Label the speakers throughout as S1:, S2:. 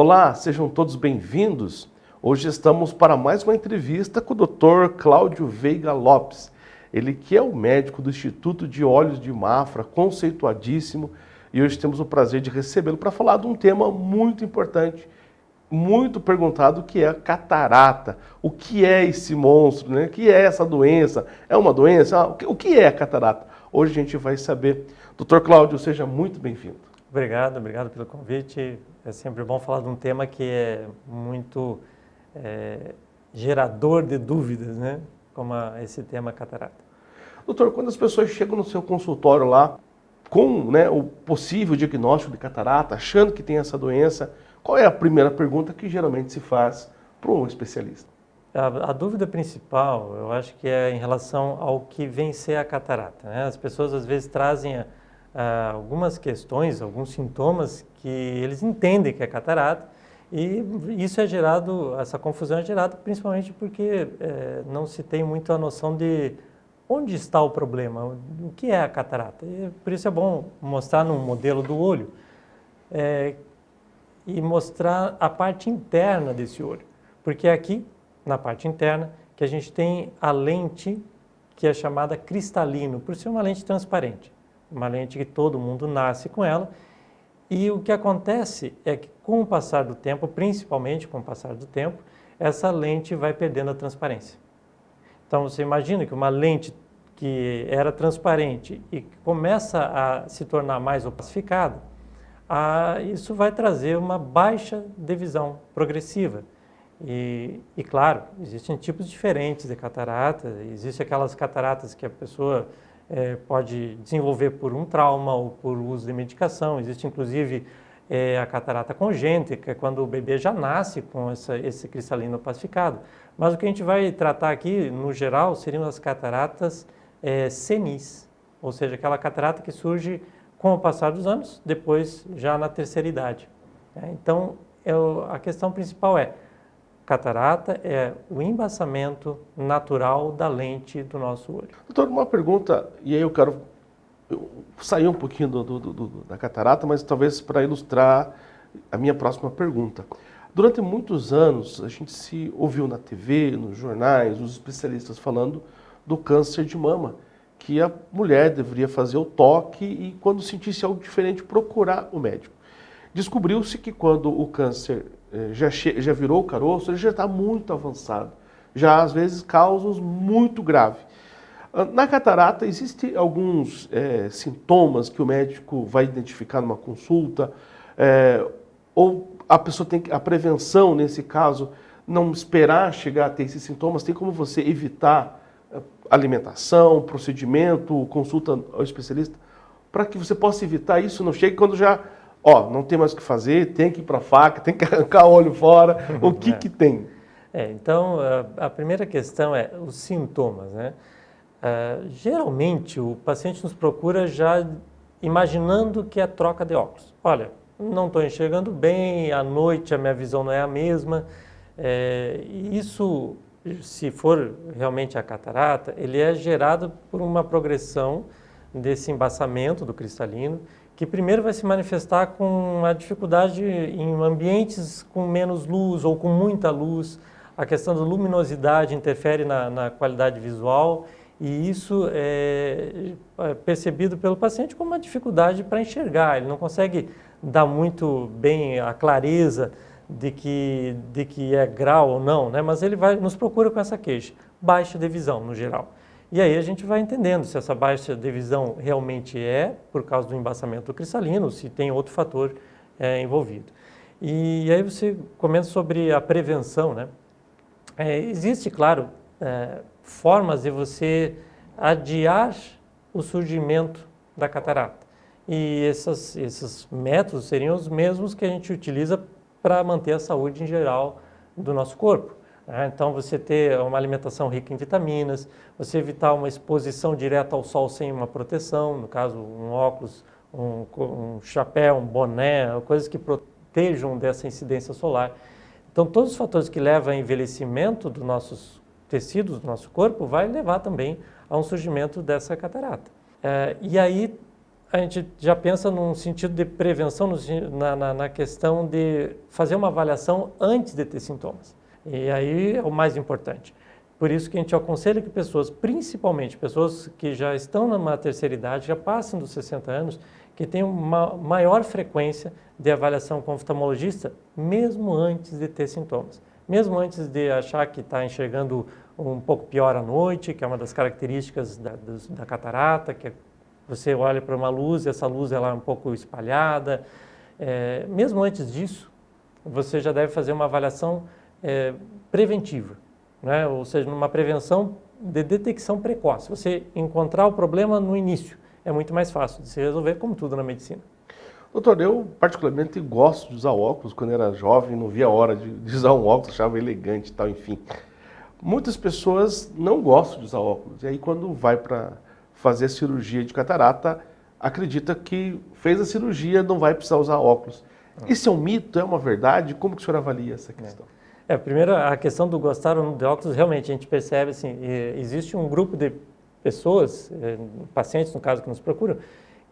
S1: Olá, sejam todos bem-vindos. Hoje estamos para mais uma entrevista com o Dr. Cláudio Veiga Lopes. Ele que é o médico do Instituto de Olhos de Mafra, conceituadíssimo, e hoje temos o prazer de recebê-lo para falar de um tema muito importante, muito perguntado, que é a catarata. O que é esse monstro, né? O que é essa doença? É uma doença? O que é a catarata? Hoje a gente vai saber. Doutor Cláudio, seja muito bem-vindo.
S2: Obrigado, obrigado pelo convite. É sempre bom falar de um tema que é muito é, gerador de dúvidas, né? como a, esse tema catarata.
S1: Doutor, quando as pessoas chegam no seu consultório lá com né, o possível diagnóstico de catarata, achando que tem essa doença, qual é a primeira pergunta que geralmente se faz para um especialista?
S2: A, a, dúvida principal, eu acho que é em relação ao que vem ser a catarata. Né? As pessoas às vezes trazem a, a, algumas questões, alguns sintomas que eles entendem que é catarata, e isso é gerado, essa confusão é gerada principalmente porque é, não se tem muito a noção de onde está o problema, o que é a catarata. E por isso é bom mostrar no modelo do olho é, e mostrar a parte interna desse olho. Porque é aqui, na parte interna, que a gente tem a lente que é chamada cristalino, por ser uma lente transparente. Uma lente que todo mundo nasce com ela e o que acontece é que com o passar do tempo, principalmente com o passar do tempo, essa lente vai perdendo a transparência. Então você imagina que uma lente que era transparente e começa a se tornar mais opacificada, a, isso vai trazer uma baixa de visão progressiva. E, e, claro, existem tipos diferentes de catarata, existem aquelas cataratas que a pessoa é, pode desenvolver por um trauma ou por uso de medicação. Existe inclusive é, a catarata é quando o bebê já nasce com essa, esse cristalino pacificado. Mas o que a gente vai tratar aqui, no geral, seriam as cataratas é, senis, ou seja, aquela catarata que surge com o passar dos anos, depois já na terceira idade. É, então, eu, a questão principal é, Catarata é o embaçamento natural da lente do nosso olho.
S1: Doutor, uma pergunta, e aí eu quero sair um pouquinho do, do, do, da catarata, mas talvez para ilustrar a minha próxima pergunta. Durante muitos anos, a gente se ouviu na TV, nos jornais, os especialistas falando do câncer de mama, que a mulher deveria fazer o toque e, quando sentisse algo diferente, procurar o médico. Descobriu-se que quando o câncer já, já virou o caroço, ele já está muito avançado. Já, às vezes, causas muito graves. Ah, na catarata, existem alguns é, sintomas que o médico vai identificar numa consulta, é, ou a pessoa tem que, a prevenção, nesse caso, não esperar chegar a ter esses sintomas, tem como você evitar alimentação, procedimento, consulta ao especialista, para que você possa evitar isso, não chegue quando já ó, não tem mais o que fazer, tem que ir para a faca, tem que arrancar o olho fora, o que é. que tem?
S2: É, então, a, a, primeira questão é os sintomas, né? Uh, geralmente, o paciente nos procura já imaginando que é troca de óculos. Olha, não estou enxergando bem, à noite a minha visão não é a mesma. É, isso, se for realmente a catarata, ele é gerado por uma progressão desse embaçamento do cristalino, que primeiro vai se manifestar com a dificuldade em ambientes com menos luz ou com muita luz. A questão da luminosidade interfere na, na qualidade visual e isso é, é percebido pelo paciente como uma dificuldade para enxergar. Ele não consegue dar muito bem a clareza de que, de que é grau ou não, né? mas ele vai, nos procura com essa queixa. Baixa de visão, no geral. E aí a gente vai entendendo se essa baixa de visão realmente é por causa do embaçamento cristalino, se tem outro fator é, envolvido. E aí você comenta sobre a prevenção, né? É, existe, claro, é, formas de você adiar o surgimento da catarata. E essas, esses métodos seriam os mesmos que a gente utiliza para manter a saúde em geral do nosso corpo. Né? Então, você ter uma alimentação rica em vitaminas, você evitar uma exposição direta ao sol sem uma proteção, no caso, um óculos, um, um chapéu, um boné, coisas que protejam dessa incidência solar. Então, todos os fatores que levam ao envelhecimento dos nossos tecidos, do nosso corpo, vai levar também a um surgimento dessa catarata. É, e aí, a gente já pensa num sentido de prevenção, na, na, na, questão de fazer uma avaliação antes de ter sintomas. E aí é o mais importante. Por isso que a gente aconselha que pessoas, principalmente pessoas que já estão numa terceira idade, já passam dos 60 anos, que tenham uma maior frequência de avaliação com oftalmologista, mesmo antes de ter sintomas. Mesmo antes de achar que está enxergando um pouco pior à noite, que é uma das características da, da catarata, que é você olha para uma luz e essa luz ela é um pouco espalhada. É, mesmo antes disso, você já deve fazer uma avaliação é, preventiva, né? ou seja, uma prevenção de detecção precoce. Você encontrar o problema no início é muito mais fácil de se resolver, como tudo na medicina.
S1: Doutor, eu particularmente gosto de usar óculos. Quando era jovem, não via a hora de, de usar um óculos, achava elegante e tal, enfim. Muitas pessoas não gostam de usar óculos. E aí, quando vai para fazer cirurgia de catarata, acredita que fez a cirurgia, não vai precisar usar óculos. Ah. Isso é um mito? É uma verdade? Como que o senhor avalia essa questão?
S2: É, primeiro, a questão do gostar de óculos, realmente, a gente percebe, assim, existe um grupo de pessoas, eh, pacientes, no caso, que nos procuram,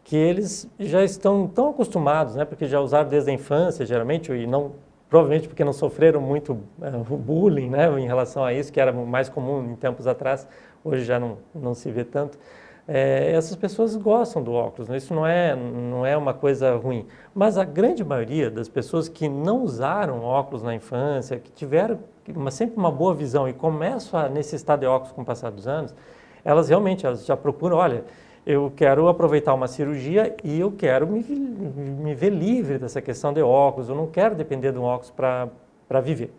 S2: que eles já estão tão acostumados, né, porque já usaram desde a infância, geralmente, e não provavelmente porque não sofreram muito uh, bullying né, em relação a isso, que era mais comum em tempos atrás, hoje já não, não se vê tanto é, essas pessoas gostam do óculos, né? isso não é, não é uma coisa ruim. Mas a grande maioria das pessoas que não usaram óculos na infância, que tiveram uma, sempre uma boa visão e começam a necessitar de óculos com o passar dos anos, elas realmente elas já procuram, olha, eu quero aproveitar uma cirurgia e eu quero me, me ver livre dessa questão de óculos, eu não quero depender de um óculos para viver.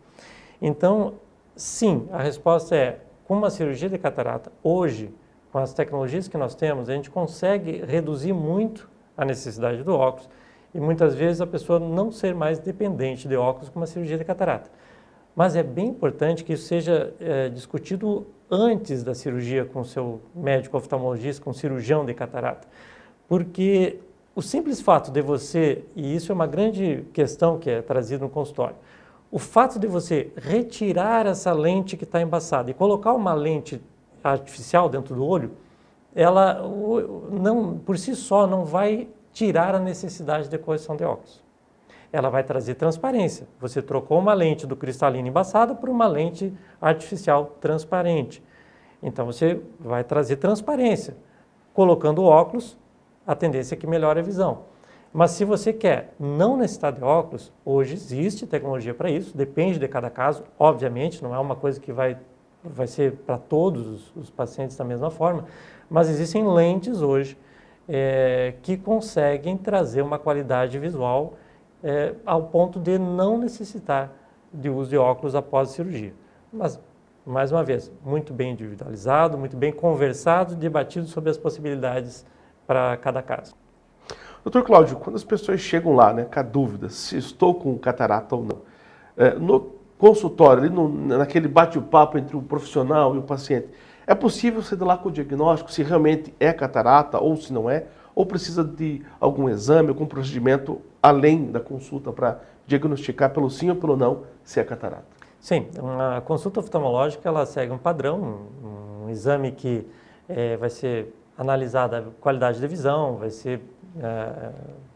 S2: Então, sim, a resposta é, com uma cirurgia de catarata, hoje, com as tecnologias que nós temos, a gente consegue reduzir muito a necessidade do óculos e muitas vezes a pessoa não ser mais dependente de óculos com uma cirurgia de catarata. Mas é bem importante que isso seja é, discutido antes da cirurgia com o seu médico oftalmologista, com o cirurgião de catarata. Porque o simples fato de você, e isso é uma grande questão que é trazida no consultório, o fato de você retirar essa lente que está embaçada e colocar uma lente artificial dentro do olho, ela não, por si só não vai tirar a necessidade de correção de óculos. Ela vai trazer transparência. Você trocou uma lente do cristalino embaçada por uma lente artificial transparente. Então você vai trazer transparência. Colocando óculos, a tendência é que melhore a visão. Mas se você quer não necessitar de óculos, hoje existe tecnologia para isso, depende de cada caso, obviamente, não é uma coisa que vai vai ser para todos os pacientes da mesma forma, mas existem lentes hoje é, que conseguem trazer uma qualidade visual é, ao ponto de não necessitar de uso de óculos após a cirurgia. Mas, mais uma vez, muito bem individualizado, muito bem conversado, debatido sobre as possibilidades para cada caso.
S1: Doutor Cláudio, quando as pessoas chegam lá né, com a dúvida se estou com catarata ou não, é, no consultório, ali no, naquele bate-papo entre o profissional e o paciente, é possível você dar lá com o diagnóstico se realmente é catarata ou se não é? Ou precisa de algum exame, algum procedimento além da consulta para diagnosticar pelo sim ou pelo não se é catarata?
S2: Sim, a consulta oftalmológica ela segue um padrão, um, um exame que é, vai ser analisada a qualidade da visão, vai ser é,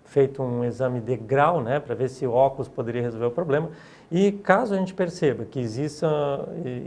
S2: feito um exame de grau, né, para ver se o óculos poderia resolver o problema. E caso a gente perceba que exista,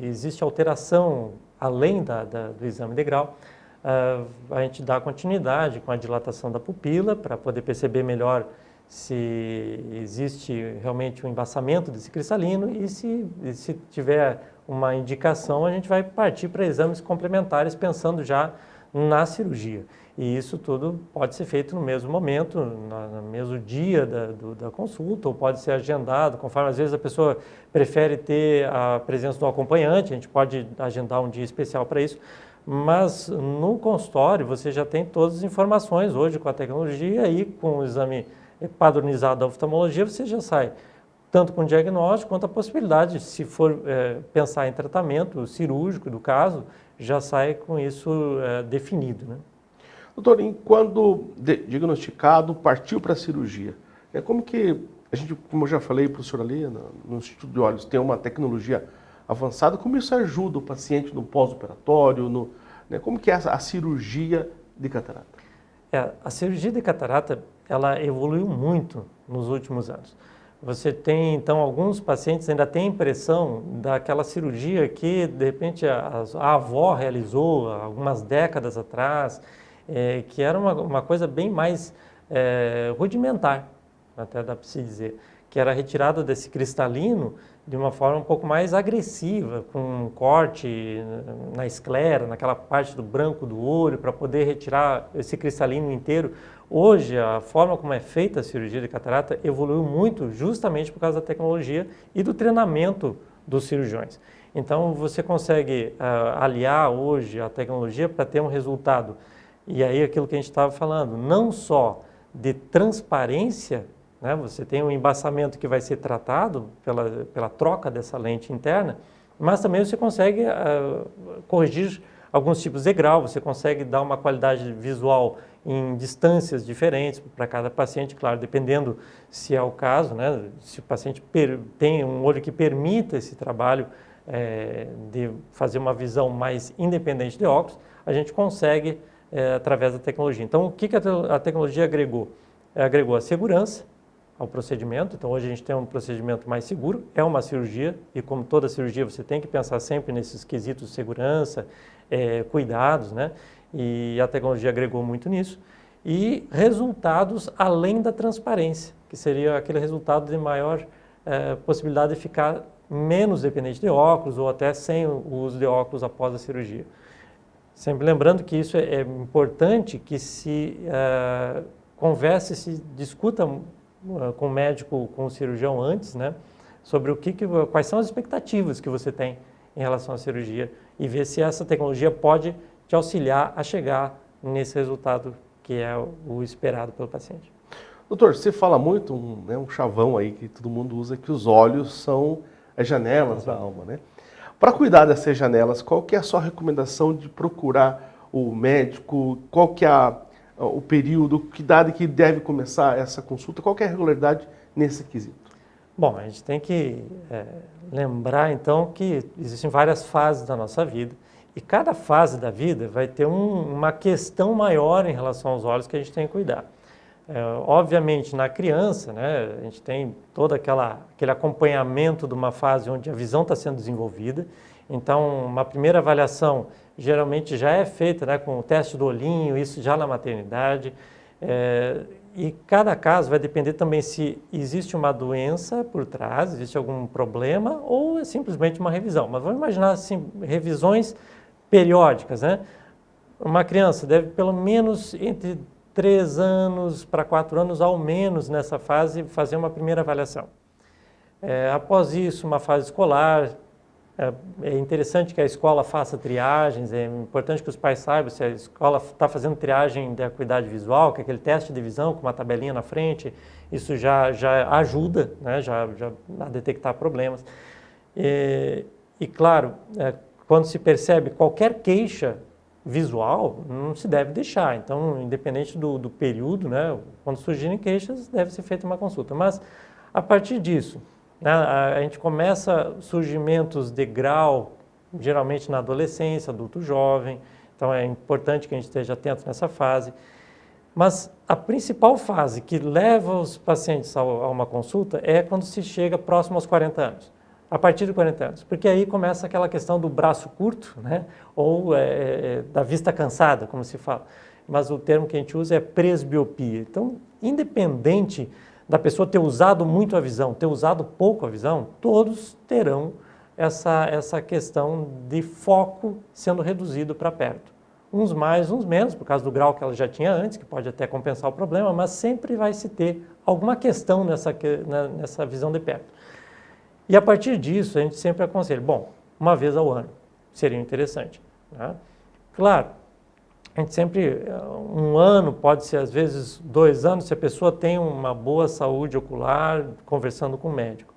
S2: existe alteração além da, da, do exame de grau, uh, a gente dá continuidade com a dilatação da pupila para poder perceber melhor se existe realmente um embaçamento desse cristalino e se, se tiver uma indicação, a gente vai partir para exames complementares pensando já na cirurgia. E isso tudo pode ser feito no mesmo momento, no, mesmo dia da, do, da consulta, ou pode ser agendado, conforme às vezes a pessoa prefere ter a presença do acompanhante, a gente pode agendar um dia especial para isso, mas no consultório você já tem todas as informações hoje com a tecnologia e com o exame padronizado da oftalmologia você já sai tanto com o diagnóstico quanto a possibilidade, se for é, pensar em tratamento cirúrgico do caso, já sai com isso é, definido. Né?
S1: Doutor, quando diagnosticado, partiu para a cirurgia, é como que a gente, como eu já falei para o senhor ali, no, Instituto de Olhos, tem uma tecnologia avançada, como isso ajuda o paciente no pós-operatório, né, como que é a, a cirurgia de catarata?
S2: É, a cirurgia de catarata, ela evoluiu muito nos últimos anos. Você tem, então, alguns pacientes ainda têm a impressão daquela cirurgia que, de repente, a, a avó realizou algumas décadas atrás, é, que era uma, uma, coisa bem mais é, rudimentar, até dá para se dizer, que era retirada desse cristalino de uma forma um pouco mais agressiva, com um corte na esclera, naquela parte do branco do olho, para poder retirar esse cristalino inteiro. Hoje, a forma como é feita a cirurgia de catarata evoluiu muito justamente por causa da tecnologia e do treinamento dos cirurgiões. Então, você consegue uh, aliar hoje a tecnologia para ter um resultado. E aí, aquilo que a gente estava falando, não só de transparência né? Você tem um embaçamento que vai ser tratado pela, pela troca dessa lente interna, mas também você consegue uh, corrigir alguns tipos de grau, você consegue dar uma qualidade visual em distâncias diferentes para cada paciente, claro, dependendo se é o caso, né? se o paciente tem um olho que permita esse trabalho é, de fazer uma visão mais independente de óculos, a gente consegue é, através da tecnologia. Então, o que, que a, te a tecnologia agregou? agregou a segurança, ao procedimento. Então, hoje a gente tem um procedimento mais seguro, é uma cirurgia, e como toda cirurgia, você tem que pensar sempre nesses quesitos de segurança, é, cuidados, né? E a tecnologia agregou muito nisso. E resultados além da transparência, que seria aquele resultado de maior é, possibilidade de ficar menos dependente de óculos ou até sem o uso de óculos após a cirurgia. Sempre lembrando que isso é, é importante que se é, converse, se discuta eh, com o médico, com o cirurgião antes, né? Sobre o que, que, quais são as expectativas que você tem em relação à cirurgia e ver se essa tecnologia pode te auxiliar a chegar nesse resultado que é o esperado pelo paciente.
S1: Doutor, você fala muito, um, né, um chavão aí que todo mundo usa, que os olhos são as janelas da alma, né? Para cuidar dessas janelas, qual que é a sua recomendação de procurar o médico? Qual que é a, o período, que idade que deve começar essa consulta, qual é a regularidade nesse quesito?
S2: Bom, a gente tem que é, lembrar então que existem várias fases da nossa vida e cada fase da vida vai ter um, uma questão maior em relação aos olhos que a gente tem que cuidar. É, obviamente, na criança, né, a gente tem todo aquela, aquele acompanhamento de uma fase onde a visão está sendo desenvolvida. Então, uma primeira avaliação geralmente já é feita né, com o teste do olhinho, isso já na maternidade. É, e cada caso vai depender também se existe uma doença por trás, existe algum problema ou é simplesmente uma revisão. Mas vamos imaginar assim, revisões periódicas. Né? Uma criança deve pelo menos entre 3 anos para 4 anos, ao menos nessa fase, fazer uma primeira avaliação. É, após isso, uma fase escolar, é, é interessante que a escola faça triagens, é importante que os pais saibam se a escola está fazendo triagem de acuidade visual, que é aquele teste de visão com uma tabelinha na frente, isso já, já ajuda né, já, já a detectar problemas. E, e claro, é, quando se percebe qualquer queixa visual, não se deve deixar. Então, independente do, do período, né, quando surgirem queixas, deve ser feita uma consulta. Mas, a partir disso, né? A gente começa surgimentos de grau, geralmente na adolescência, adulto jovem, então é importante que a gente esteja atento nessa fase. Mas a principal fase que leva os pacientes a uma consulta é quando se chega próximo aos 40 anos, a partir de 40 anos, porque aí começa aquela questão do braço curto, né? ou é, é, da vista cansada, como se fala. Mas o termo que a gente usa é presbiopia. Então, independente da pessoa ter usado muito a visão, ter usado pouco a visão, todos terão essa, essa questão de foco sendo reduzido para perto. Uns mais, uns menos, por causa do grau que ela já tinha antes, que pode até compensar o problema, mas sempre vai se ter alguma questão nessa, nessa visão de perto. E a partir disso, a gente sempre aconselha, bom, uma vez ao ano seria interessante. Né? Claro, a gente sempre, um ano, pode ser às vezes dois anos, se a pessoa tem uma boa saúde ocular, conversando com o médico.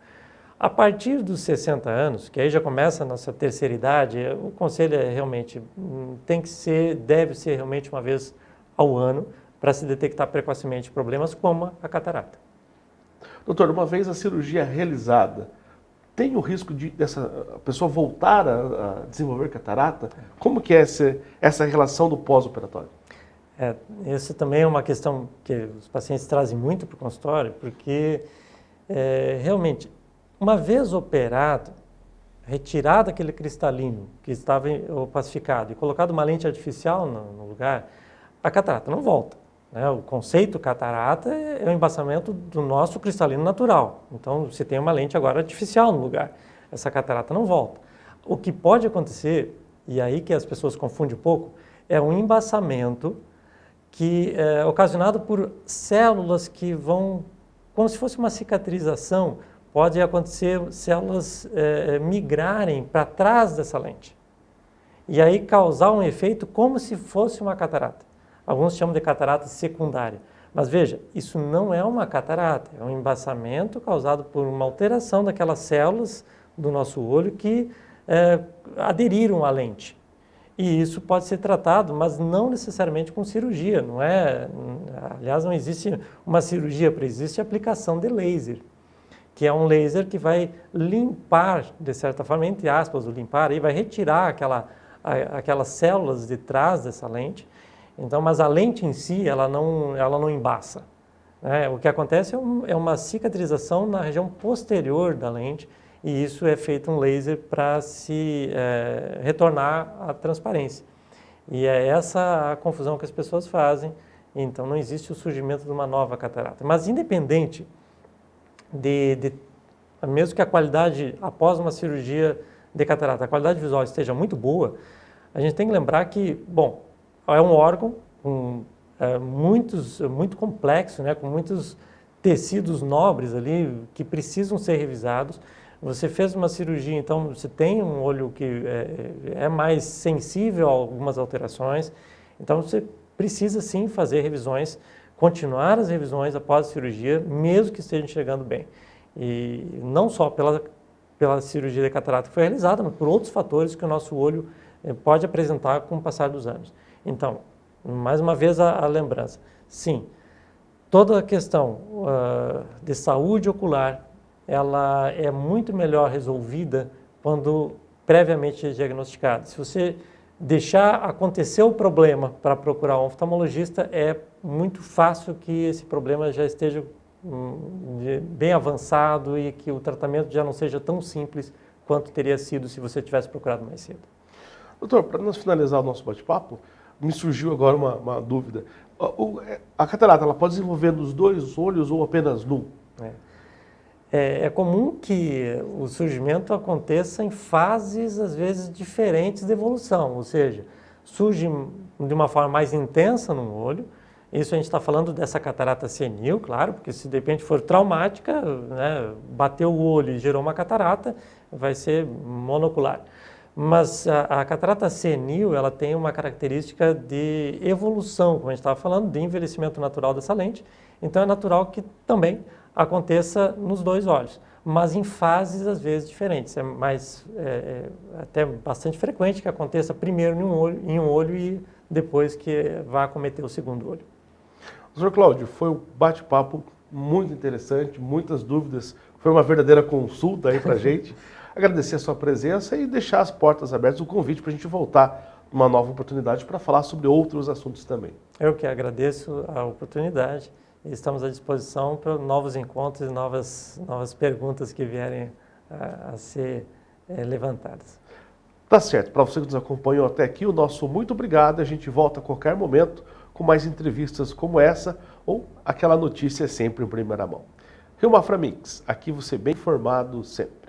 S2: A partir dos 60 anos, que aí já começa a nossa terceira idade, o conselho é realmente, hum, tem que ser, deve ser realmente uma vez ao ano, para se detectar precocemente problemas como a catarata.
S1: Doutor, uma vez a cirurgia realizada, tem o risco de dessa pessoa voltar a, a desenvolver catarata? Como que é esse, essa relação do pós-operatório?
S2: É, essa também é uma questão que os pacientes trazem muito para o consultório, porque é, realmente, uma vez operado, retirado aquele cristalino que estava opacificado e colocado uma lente artificial no, no lugar, a catarata não volta. Né? O conceito catarata é o embaçamento do nosso cristalino natural. Então, você tem uma lente agora artificial no lugar. Essa catarata não volta. O que pode acontecer, e aí que as pessoas confundem um pouco, é um embaçamento que é ocasionado por células que vão, como se fosse uma cicatrização, pode acontecer células é, migrarem para trás dessa lente. E aí causar um efeito como se fosse uma catarata. Alguns chamam de catarata secundária. Mas veja, isso não é uma catarata, é um embaçamento causado por uma alteração daquelas células do nosso olho que é, aderiram à lente. E isso pode ser tratado, mas não necessariamente com cirurgia, não é? Aliás, não existe uma cirurgia para existe aplicação de laser, que é um laser que vai limpar, de certa forma, entre aspas, o limpar, e vai retirar aquela, aquelas células de trás dessa lente. Então, mas a lente em si, ela não, ela não embaça. Né? O que acontece é, um, é uma cicatrização na região posterior da lente, e isso é feito um laser para se é, retornar à transparência. E é essa a confusão que as pessoas fazem, então não existe o surgimento de uma nova catarata. Mas independente de, de mesmo que a qualidade após uma cirurgia de catarata, a qualidade visual esteja muito boa, a gente tem que lembrar que, bom, é um órgão com é, muitos, muito complexo, né, com muitos tecidos nobres ali que precisam ser revisados, você fez uma cirurgia, então você tem um olho que é, é, mais sensível a algumas alterações, então você precisa sim fazer revisões, continuar as revisões após a cirurgia, mesmo que esteja enxergando bem. E não só pela, pela cirurgia de catarata que foi realizada, mas por outros fatores que o nosso olho é, pode apresentar com o passar dos anos. Então, mais uma vez a, a lembrança, sim, toda a questão uh, de saúde ocular ela é muito melhor resolvida quando previamente diagnosticada. Se você deixar acontecer o problema para procurar um oftalmologista, é muito fácil que esse problema já esteja hum, bem avançado e que o tratamento já não seja tão simples quanto teria sido se você tivesse procurado mais cedo.
S1: Doutor, para nós finalizar o nosso bate-papo, me surgiu agora uma, uma dúvida. É, a catarata, ela pode desenvolver nos dois olhos ou apenas num? É.
S2: É, é, comum que o surgimento aconteça em fases, às vezes, diferentes de evolução, ou seja, surge de uma forma mais intensa no olho, isso a gente está falando dessa catarata senil, claro, porque se de repente for traumática, né, bateu o olho e gerou uma catarata, vai ser monocular. Mas a, a catarata senil, ela tem uma característica de evolução, como a gente estava falando, de envelhecimento natural dessa lente, então é natural que também aconteça nos dois olhos, mas em fases às vezes diferentes. É mais é, é até bastante frequente que aconteça primeiro em um olho, em um olho e depois que vá acometer o segundo olho.
S1: Doutor Cláudio, foi um bate-papo muito interessante, muitas dúvidas, foi uma verdadeira consulta aí para a gente. Agradecer a sua presença e deixar as portas abertas, o convite para a gente voltar numa nova oportunidade para falar sobre outros assuntos também.
S2: Eu que agradeço a oportunidade estamos à disposição para novos encontros e novas, novas perguntas que vierem a, a ser é, levantadas.
S1: Tá certo. Para você que nos acompanhou até aqui, o nosso muito obrigado. A gente volta a qualquer momento com mais entrevistas como essa ou aquela notícia sempre em primeira mão. Rio Mafra Mix, aqui você bem informado sempre.